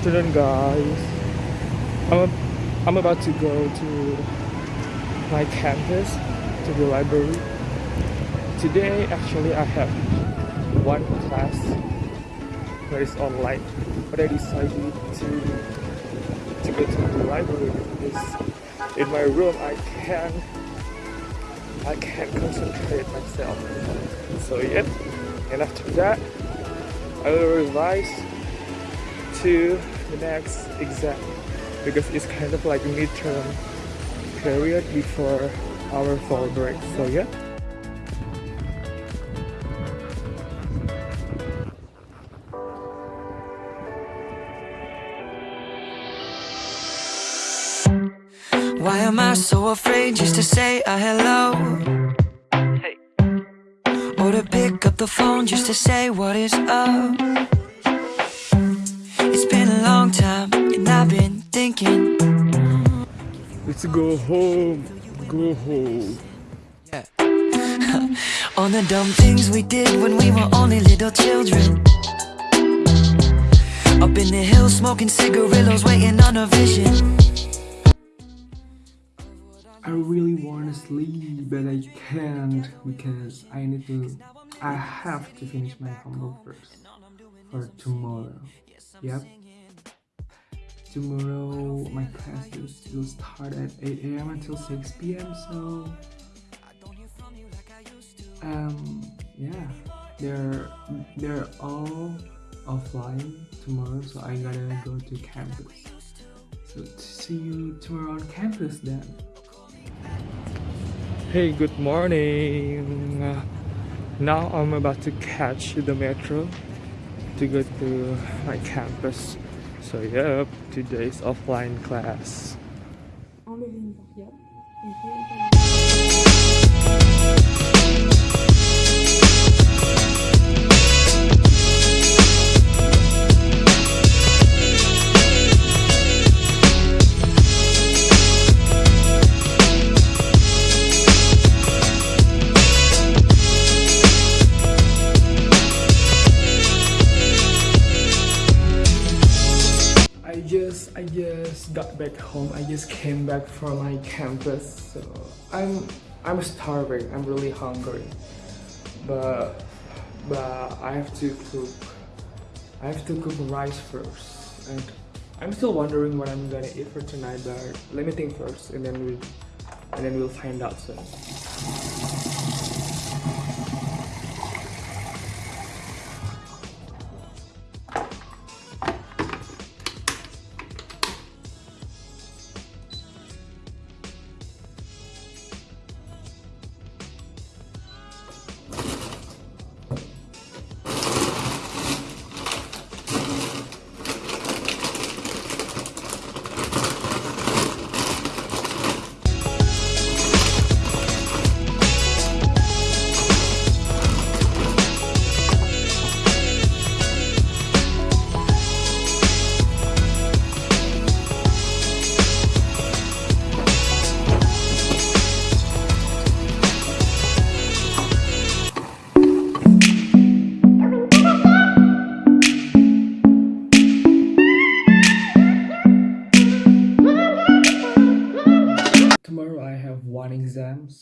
afternoon guys. I'm, I'm about to go to my campus to the library. Today actually I have one class that is online but I decided to to go to the library because in my room I can't I can't concentrate myself. So yeah and after that I will revise to the next exam because it's kind of like midterm period before our fall break so yeah Why am I so afraid just to say a hello? Or to pick up the phone just to say what is up? Thinking let's go home go home Yeah. on the dumb things we did when we were only little children. Up in the hills smoking cigarillos waiting on a vision. I really want to sleep but I can't because I need to I have to finish my homework first for tomorrow yep tomorrow my classes will start at 8 a.m until 6 p.m so um yeah. They're they're all offline tomorrow so i gotta go to campus. So see you tomorrow on campus then. Hey good morning. Now i'm about to catch the metro to go to my campus so yep today's offline class just got back home. I just came back from my campus. So I'm I'm starving. I'm really hungry. But but I have to cook I have to cook rice first. And I'm still wondering what I'm gonna eat for tonight, but let me think first and then we and then we'll find out soon.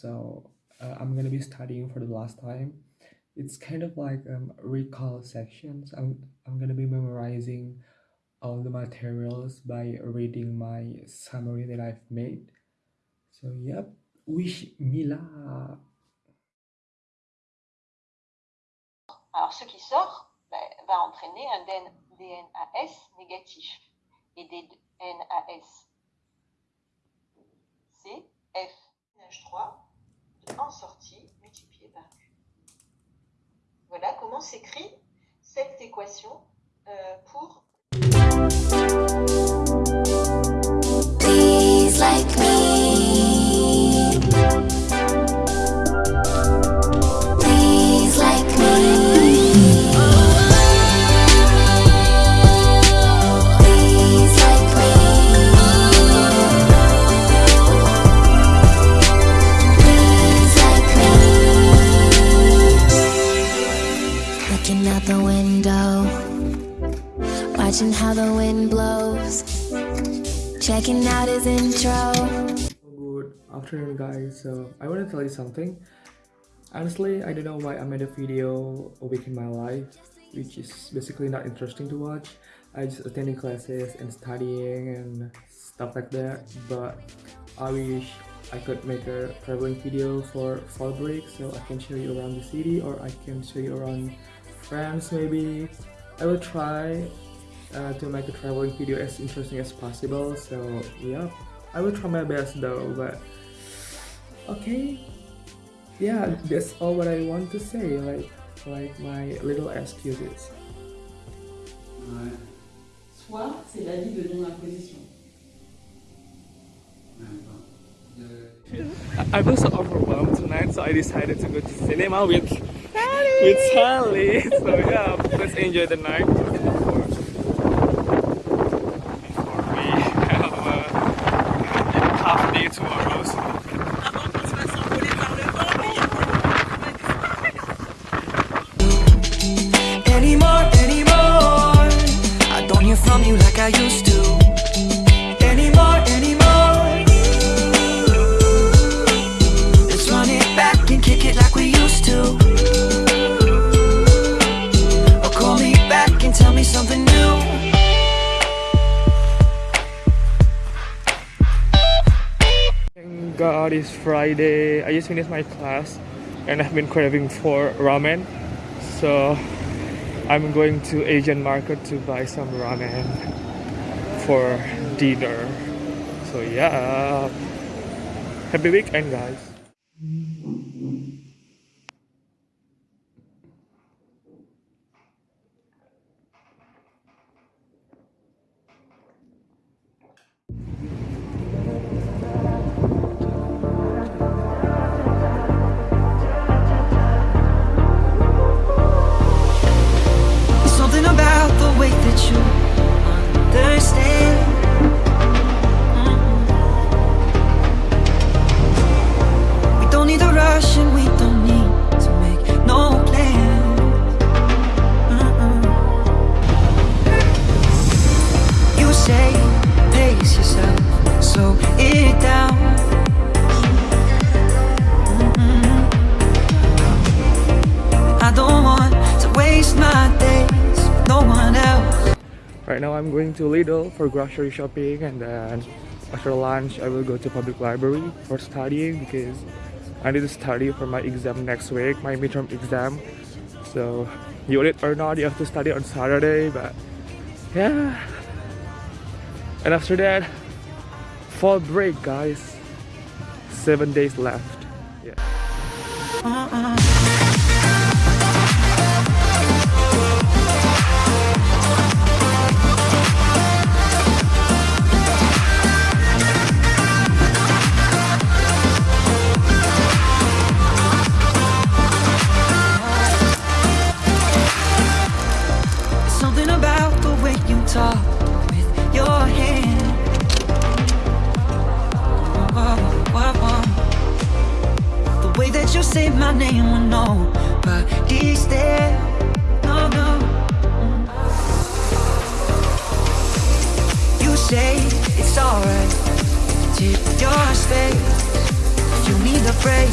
So uh, I'm gonna be studying for the last time. It's kind of like um, recall sections. I'm I'm gonna be memorizing all the materials by reading my summary that I've made. So yep, wish me luck. Alors, ce qui sort ben, va entraîner un DNAS négatif et des NAS C, F, NH3 en sortie multiplié par Q. Voilà comment s'écrit cette équation euh, pour. How the wind blows. Checking out his intro. Good afternoon guys, so I want to tell you something. Honestly, I don't know why I made a video a week in my life, which is basically not interesting to watch. I just attending classes and studying and stuff like that, but I wish I could make a traveling video for fall break so I can show you around the city or I can show you around France maybe. I will try uh, to make a traveling video as interesting as possible. So yeah. I will try my best though but okay. Yeah that's all what I want to say like like my little excuses. Ouais. Soit c'est l'avis de non-imposition. Même pas. I was so overwhelmed tonight so I decided to go to cinema with with Sally so yeah let's enjoy the night God it's Friday. I just finished my class and I've been craving for ramen. So I'm going to Asian market to buy some ramen for dinner. So yeah. Happy weekend guys. I'm going to Lidl for grocery shopping and then after lunch I will go to public library for studying because I need to study for my exam next week, my midterm exam. So you need it or not, you have to study on Saturday, but yeah. And after that, fall break guys. Seven days left. Yeah. Uh-huh. Know, but he's there. No, no. You say it's alright. Take your space. You need a break.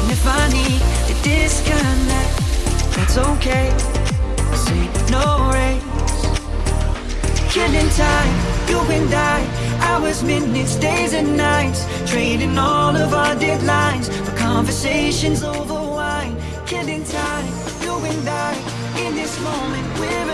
And if I need to disconnect, that's okay. Ain't no. Killing time, you and I. Hours, minutes, days, and nights. Trading all of our deadlines for conversations over wine. Killing time, you and I. In this moment, we're